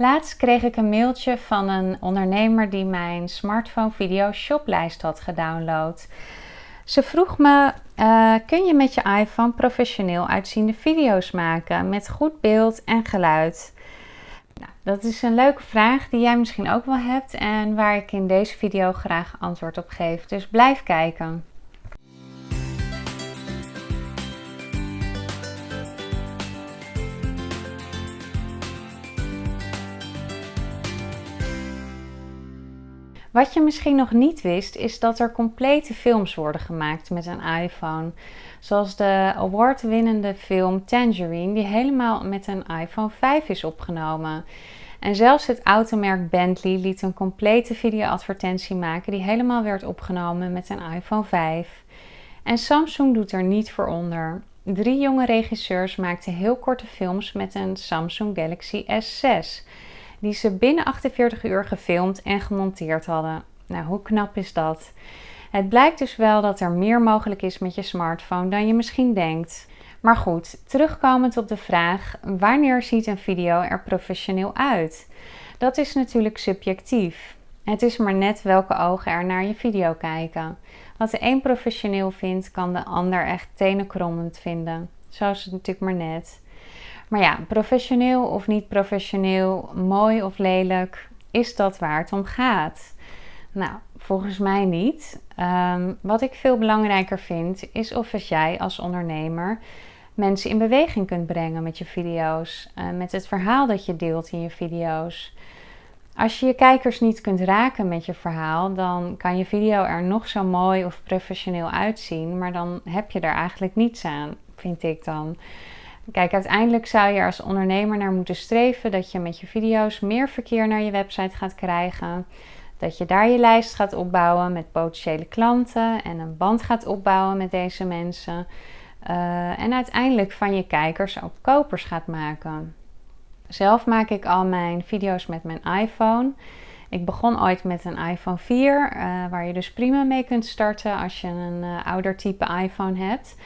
Laatst kreeg ik een mailtje van een ondernemer die mijn smartphone video shoplijst had gedownload. Ze vroeg me, uh, kun je met je iPhone professioneel uitziende video's maken met goed beeld en geluid? Nou, dat is een leuke vraag die jij misschien ook wel hebt en waar ik in deze video graag antwoord op geef. Dus blijf kijken. Wat je misschien nog niet wist, is dat er complete films worden gemaakt met een iPhone. Zoals de award-winnende film Tangerine, die helemaal met een iPhone 5 is opgenomen. En zelfs het automerk Bentley liet een complete videoadvertentie maken die helemaal werd opgenomen met een iPhone 5. En Samsung doet er niet voor onder. Drie jonge regisseurs maakten heel korte films met een Samsung Galaxy S6 die ze binnen 48 uur gefilmd en gemonteerd hadden. Nou, hoe knap is dat? Het blijkt dus wel dat er meer mogelijk is met je smartphone dan je misschien denkt. Maar goed, terugkomend op de vraag: wanneer ziet een video er professioneel uit? Dat is natuurlijk subjectief. Het is maar net welke ogen er naar je video kijken. Wat de een professioneel vindt, kan de ander echt tenenkrommend vinden. Zo is het natuurlijk maar net. Maar ja, professioneel of niet professioneel, mooi of lelijk, is dat waar het om gaat? Nou, volgens mij niet. Ehm, wat ik veel belangrijker vind, is of jij als ondernemer mensen in beweging kunt brengen met je video's, uh, met het verhaal dat je deelt in je video's. Als je je kijkers niet kunt raken met je verhaal, dan kan je video er nog zo mooi of professioneel uitzien, maar dan heb je er eigenlijk niets aan, vind ik dan. Kijk, uiteindelijk zou je als ondernemer naar moeten streven dat je met je video's meer verkeer naar je website gaat krijgen. Dat je daar je lijst gaat opbouwen met potentiële klanten en een band gaat opbouwen met deze mensen. Uh, en uiteindelijk van je kijkers ook kopers gaat maken. Zelf maak ik al mijn video's met mijn iPhone. Ik begon ooit met een iPhone 4, uh, eh, waar je dus prima mee kunt starten als je een uh, ouder type iPhone hebt.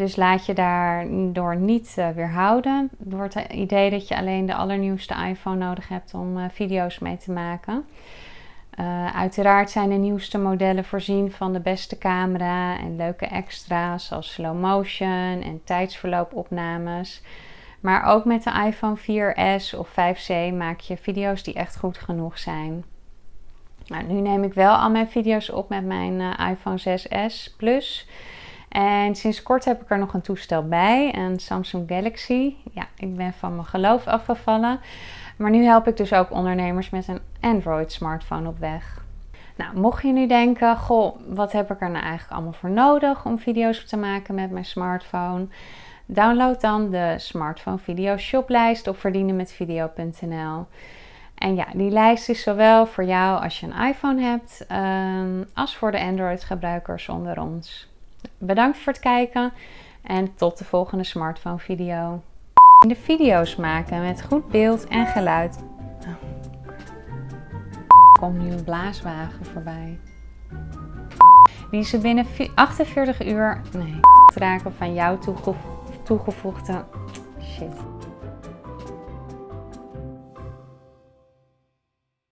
Dus laat je daardoor niet uh, weerhouden door het idee dat je alleen de allernieuwste iPhone nodig hebt om uh, video's mee te maken. Uh, uiteraard zijn de nieuwste modellen voorzien van de beste camera en leuke extra's zoals slow motion en tijdsverloopopnames. Maar ook met de iPhone 4S of 5C maak je video's die echt goed genoeg zijn. Nou, nu neem ik wel al mijn video's op met mijn iPhone 6S Plus. En sinds kort heb ik er nog een toestel bij, een Samsung Galaxy. Ja, ik ben van mijn geloof afgevallen. Maar nu help ik dus ook ondernemers met een Android smartphone op weg. Nou, mocht je nu denken, goh, wat heb ik er nou eigenlijk allemaal voor nodig om video's te maken met mijn smartphone? Download dan de smartphone video shoplijst op verdienenmetvideo.nl. En ja, die lijst is zowel voor jou als je een iPhone hebt, um, als voor de Android gebruikers onder ons. Bedankt voor het kijken en tot de volgende smartphone video. De video's maken met goed beeld en geluid. Komt nu een blaaswagen voorbij. Die ze binnen 48 uur nee, raken van jouw toegevoegde shit.